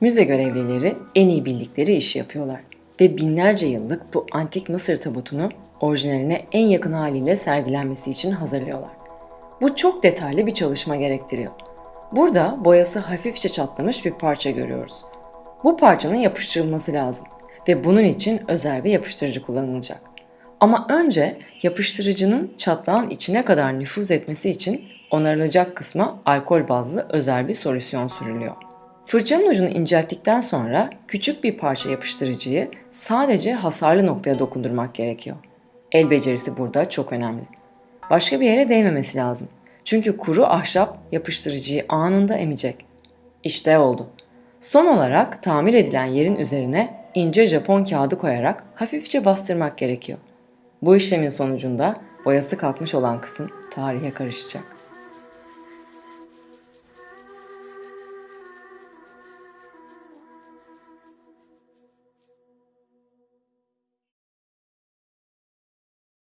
Müze görevlileri en iyi bildikleri işi yapıyorlar ve binlerce yıllık bu antik Mısır tabutunu orijinaline en yakın haliyle sergilenmesi için hazırlıyorlar. Bu çok detaylı bir çalışma gerektiriyor. Burada boyası hafifçe çatlamış bir parça görüyoruz. Bu parçanın yapıştırılması lazım ve bunun için özel bir yapıştırıcı kullanılacak. Ama önce yapıştırıcının çatlağın içine kadar nüfuz etmesi için onarılacak kısma alkol bazlı özel bir solüsyon sürülüyor. Fırçanın ucunu incelttikten sonra küçük bir parça yapıştırıcıyı sadece hasarlı noktaya dokundurmak gerekiyor. El becerisi burada çok önemli. Başka bir yere değmemesi lazım. Çünkü kuru ahşap yapıştırıcıyı anında emecek. İşte oldu. Son olarak tamir edilen yerin üzerine ince Japon kağıdı koyarak hafifçe bastırmak gerekiyor. Bu işlemin sonucunda boyası kalkmış olan kısım tarihe karışacak.